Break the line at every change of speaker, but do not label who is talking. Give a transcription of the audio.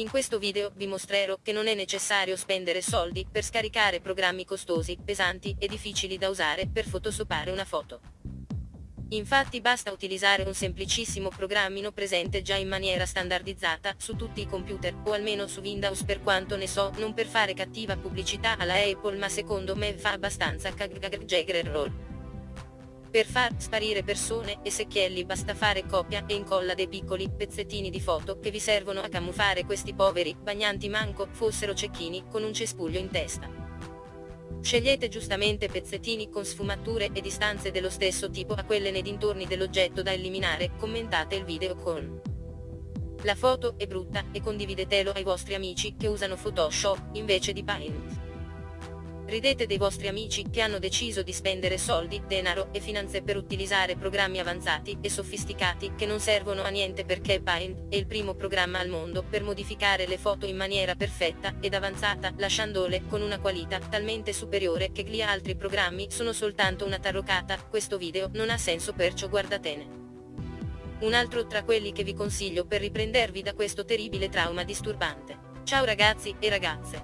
In questo video vi mostrerò che non è necessario spendere soldi per scaricare programmi costosi, pesanti e difficili da usare per photoshoppare una foto. Infatti basta utilizzare un semplicissimo programmino presente già in maniera standardizzata su tutti i computer, o almeno su Windows per quanto ne so, non per fare cattiva pubblicità alla Apple ma secondo me fa abbastanza cagre roll. Per far sparire persone e secchielli basta fare copia e incolla dei piccoli pezzettini di foto che vi servono a camuffare questi poveri bagnanti manco fossero cecchini con un cespuglio in testa. Scegliete giustamente pezzettini con sfumature e distanze dello stesso tipo a quelle nei dintorni dell'oggetto da eliminare, commentate il video con la foto è brutta e condividetelo ai vostri amici che usano Photoshop invece di Paint. Ridete dei vostri amici che hanno deciso di spendere soldi, denaro e finanze per utilizzare programmi avanzati e sofisticati che non servono a niente perché Paint è il primo programma al mondo per modificare le foto in maniera perfetta ed avanzata, lasciandole con una qualità talmente superiore che gli altri programmi sono soltanto una tarrocata, questo video non ha senso perciò guardatene. Un altro tra quelli che vi consiglio per riprendervi da questo terribile trauma disturbante. Ciao ragazzi e ragazze.